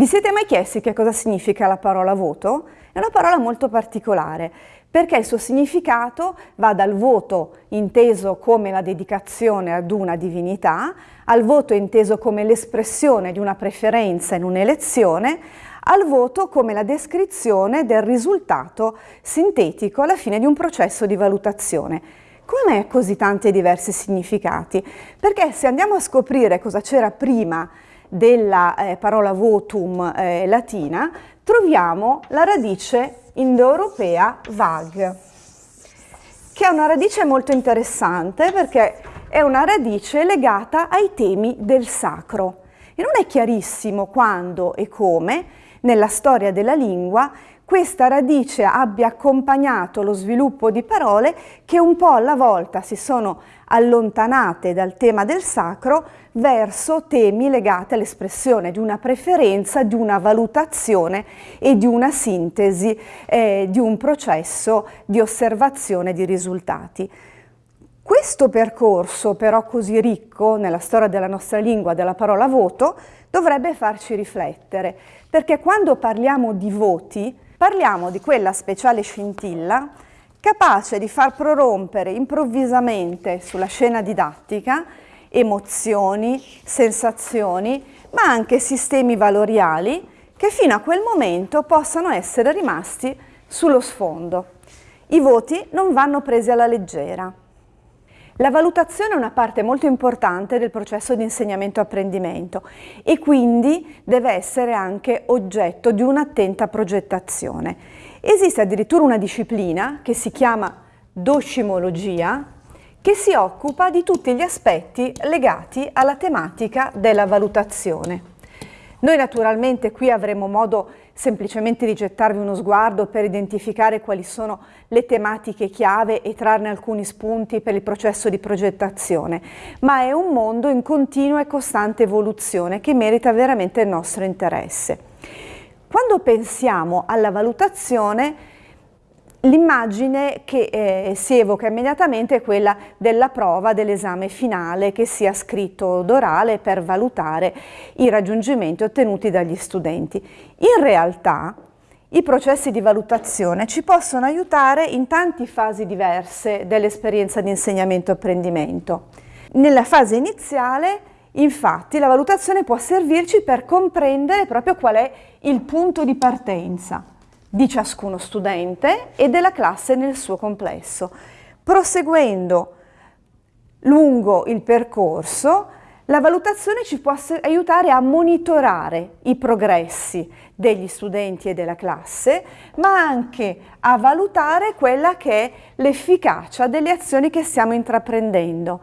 Vi siete mai chiesti che cosa significa la parola voto? È una parola molto particolare perché il suo significato va dal voto inteso come la dedicazione ad una divinità, al voto inteso come l'espressione di una preferenza in un'elezione, al voto come la descrizione del risultato sintetico alla fine di un processo di valutazione. Come mai così tanti diversi significati? Perché se andiamo a scoprire cosa c'era prima della eh, parola votum eh, latina, troviamo la radice indoeuropea vag, che è una radice molto interessante perché è una radice legata ai temi del sacro. E non è chiarissimo quando e come, nella storia della lingua, questa radice abbia accompagnato lo sviluppo di parole che un po' alla volta si sono allontanate dal tema del sacro verso temi legati all'espressione di una preferenza, di una valutazione e di una sintesi eh, di un processo di osservazione di risultati. Questo percorso però così ricco nella storia della nostra lingua della parola voto dovrebbe farci riflettere perché quando parliamo di voti Parliamo di quella speciale scintilla capace di far prorompere improvvisamente sulla scena didattica emozioni, sensazioni, ma anche sistemi valoriali che fino a quel momento possano essere rimasti sullo sfondo. I voti non vanno presi alla leggera. La valutazione è una parte molto importante del processo di insegnamento-apprendimento e quindi deve essere anche oggetto di un'attenta progettazione. Esiste addirittura una disciplina che si chiama docimologia che si occupa di tutti gli aspetti legati alla tematica della valutazione. Noi naturalmente qui avremo modo semplicemente di gettarvi uno sguardo per identificare quali sono le tematiche chiave e trarne alcuni spunti per il processo di progettazione, ma è un mondo in continua e costante evoluzione che merita veramente il nostro interesse. Quando pensiamo alla valutazione L'immagine che eh, si evoca immediatamente è quella della prova dell'esame finale che sia scritto d'orale per valutare i raggiungimenti ottenuti dagli studenti. In realtà i processi di valutazione ci possono aiutare in tante fasi diverse dell'esperienza di insegnamento-apprendimento. Nella fase iniziale infatti la valutazione può servirci per comprendere proprio qual è il punto di partenza di ciascuno studente e della classe nel suo complesso. Proseguendo lungo il percorso, la valutazione ci può aiutare a monitorare i progressi degli studenti e della classe, ma anche a valutare quella che è l'efficacia delle azioni che stiamo intraprendendo,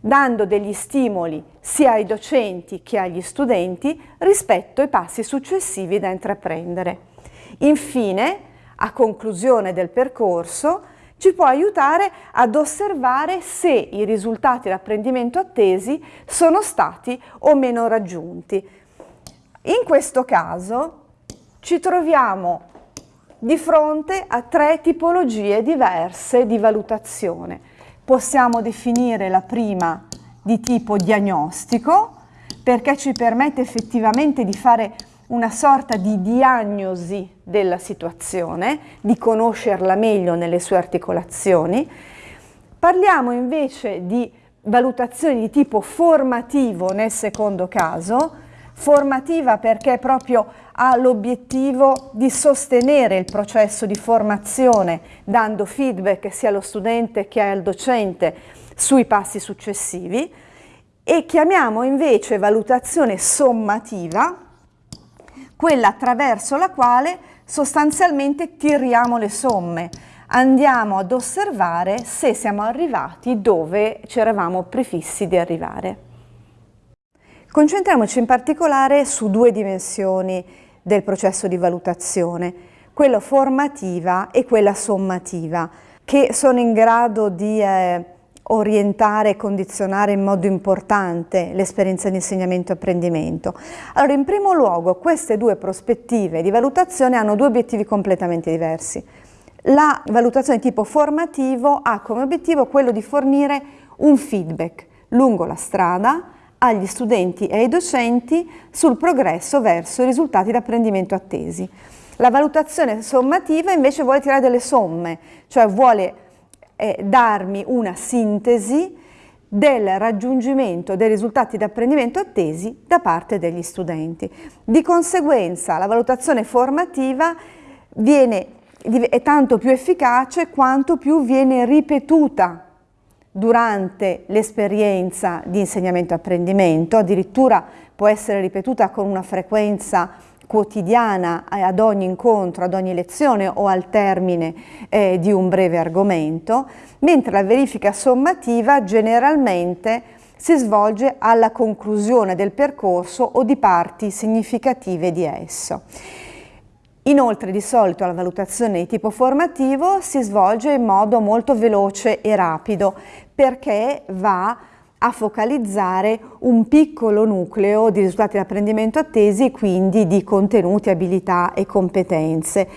dando degli stimoli sia ai docenti che agli studenti rispetto ai passi successivi da intraprendere. Infine, a conclusione del percorso, ci può aiutare ad osservare se i risultati d'apprendimento attesi sono stati o meno raggiunti. In questo caso ci troviamo di fronte a tre tipologie diverse di valutazione. Possiamo definire la prima di tipo diagnostico perché ci permette effettivamente di fare una sorta di diagnosi della situazione, di conoscerla meglio nelle sue articolazioni. Parliamo invece di valutazioni di tipo formativo nel secondo caso, formativa perché proprio ha l'obiettivo di sostenere il processo di formazione dando feedback sia allo studente che al docente sui passi successivi e chiamiamo invece valutazione sommativa quella attraverso la quale sostanzialmente tiriamo le somme, andiamo ad osservare se siamo arrivati dove ci eravamo prefissi di arrivare. Concentriamoci in particolare su due dimensioni del processo di valutazione, quella formativa e quella sommativa, che sono in grado di eh, orientare e condizionare in modo importante l'esperienza di insegnamento e apprendimento? Allora, in primo luogo, queste due prospettive di valutazione hanno due obiettivi completamente diversi. La valutazione tipo formativo ha come obiettivo quello di fornire un feedback lungo la strada agli studenti e ai docenti sul progresso verso i risultati d'apprendimento attesi. La valutazione sommativa invece vuole tirare delle somme, cioè vuole eh, darmi una sintesi del raggiungimento dei risultati d'apprendimento attesi da parte degli studenti. Di conseguenza la valutazione formativa viene, è tanto più efficace quanto più viene ripetuta durante l'esperienza di insegnamento-apprendimento, addirittura può essere ripetuta con una frequenza quotidiana ad ogni incontro, ad ogni lezione o al termine eh, di un breve argomento, mentre la verifica sommativa generalmente si svolge alla conclusione del percorso o di parti significative di esso. Inoltre di solito la valutazione di tipo formativo si svolge in modo molto veloce e rapido perché va a focalizzare un piccolo nucleo di risultati di apprendimento attesi e quindi di contenuti, abilità e competenze.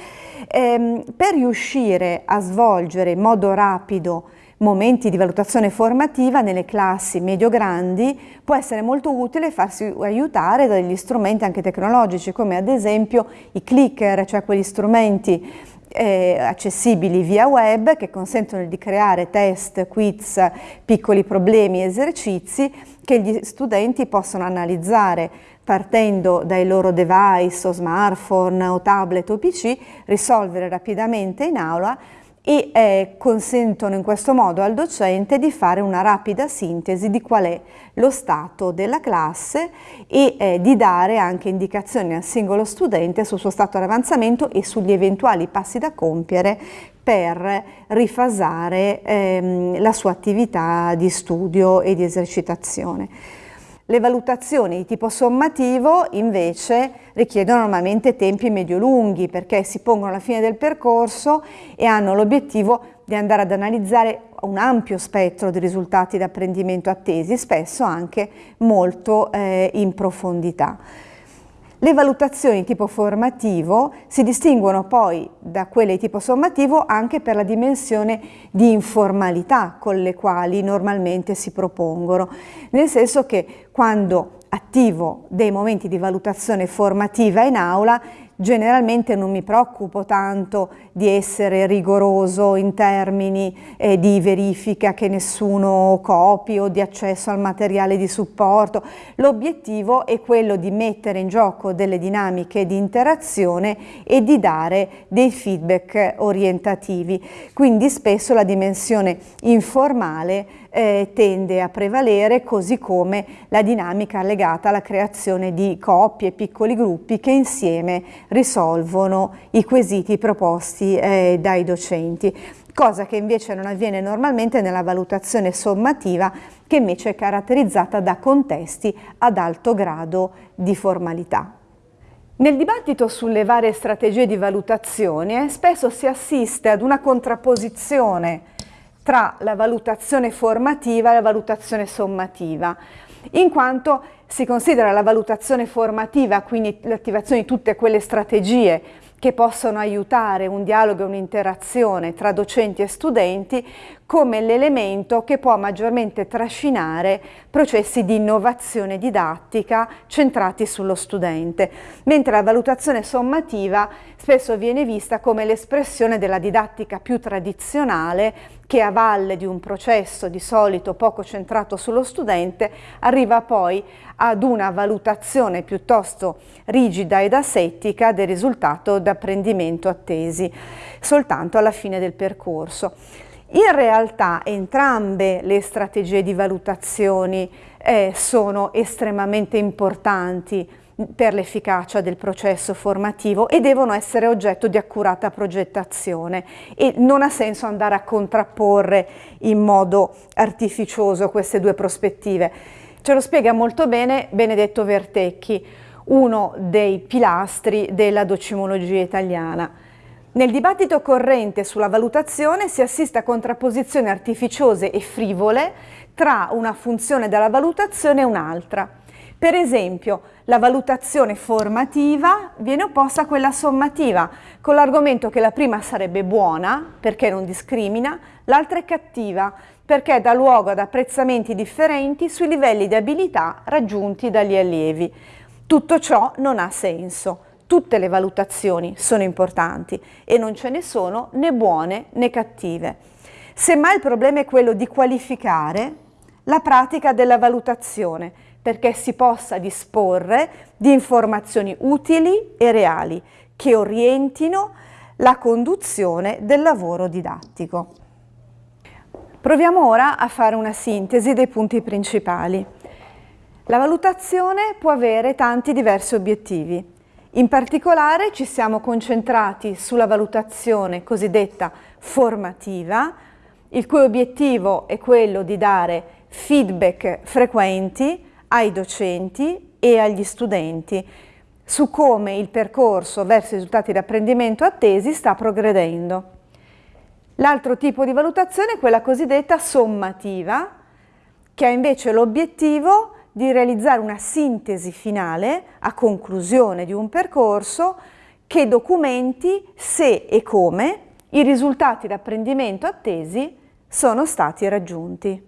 Ehm, per riuscire a svolgere in modo rapido momenti di valutazione formativa nelle classi medio-grandi può essere molto utile farsi aiutare dagli strumenti anche tecnologici come ad esempio i clicker, cioè quegli strumenti eh, accessibili via web che consentono di creare test, quiz, piccoli problemi, esercizi che gli studenti possono analizzare partendo dai loro device o smartphone o tablet o PC, risolvere rapidamente in aula e eh, consentono in questo modo al docente di fare una rapida sintesi di qual è lo stato della classe e eh, di dare anche indicazioni al singolo studente sul suo stato di avanzamento e sugli eventuali passi da compiere per rifasare ehm, la sua attività di studio e di esercitazione. Le valutazioni di tipo sommativo invece richiedono normalmente tempi medio-lunghi perché si pongono alla fine del percorso e hanno l'obiettivo di andare ad analizzare un ampio spettro di risultati d'apprendimento attesi, spesso anche molto eh, in profondità. Le valutazioni tipo formativo si distinguono poi da quelle di tipo sommativo anche per la dimensione di informalità con le quali normalmente si propongono, nel senso che quando attivo dei momenti di valutazione formativa in aula Generalmente non mi preoccupo tanto di essere rigoroso in termini eh, di verifica che nessuno copi o di accesso al materiale di supporto. L'obiettivo è quello di mettere in gioco delle dinamiche di interazione e di dare dei feedback orientativi. Quindi spesso la dimensione informale eh, tende a prevalere così come la dinamica legata alla creazione di coppie, piccoli gruppi che insieme risolvono i quesiti proposti eh, dai docenti cosa che invece non avviene normalmente nella valutazione sommativa che invece è caratterizzata da contesti ad alto grado di formalità. Nel dibattito sulle varie strategie di valutazione spesso si assiste ad una contrapposizione tra la valutazione formativa e la valutazione sommativa, in quanto si considera la valutazione formativa, quindi l'attivazione di tutte quelle strategie che possono aiutare un dialogo e un'interazione tra docenti e studenti come l'elemento che può maggiormente trascinare processi di innovazione didattica centrati sullo studente, mentre la valutazione sommativa spesso viene vista come l'espressione della didattica più tradizionale che a valle di un processo di solito poco centrato sullo studente arriva poi ad una valutazione piuttosto rigida ed asettica del risultato d'apprendimento attesi soltanto alla fine del percorso. In realtà entrambe le strategie di valutazione eh, sono estremamente importanti per l'efficacia del processo formativo e devono essere oggetto di accurata progettazione e non ha senso andare a contrapporre in modo artificioso queste due prospettive. Ce lo spiega molto bene Benedetto Vertecchi, uno dei pilastri della docimologia italiana. Nel dibattito corrente sulla valutazione si assiste a contrapposizioni artificiose e frivole tra una funzione della valutazione e un'altra. Per esempio, la valutazione formativa viene opposta a quella sommativa, con l'argomento che la prima sarebbe buona, perché non discrimina, l'altra è cattiva, perché dà luogo ad apprezzamenti differenti sui livelli di abilità raggiunti dagli allievi. Tutto ciò non ha senso. Tutte le valutazioni sono importanti e non ce ne sono né buone né cattive. Semmai il problema è quello di qualificare la pratica della valutazione, perché si possa disporre di informazioni utili e reali che orientino la conduzione del lavoro didattico. Proviamo ora a fare una sintesi dei punti principali. La valutazione può avere tanti diversi obiettivi. In particolare ci siamo concentrati sulla valutazione cosiddetta formativa, il cui obiettivo è quello di dare feedback frequenti ai docenti e agli studenti su come il percorso verso i risultati di apprendimento attesi sta progredendo. L'altro tipo di valutazione è quella cosiddetta sommativa, che ha invece l'obiettivo di realizzare una sintesi finale a conclusione di un percorso che documenti se e come i risultati di apprendimento attesi sono stati raggiunti.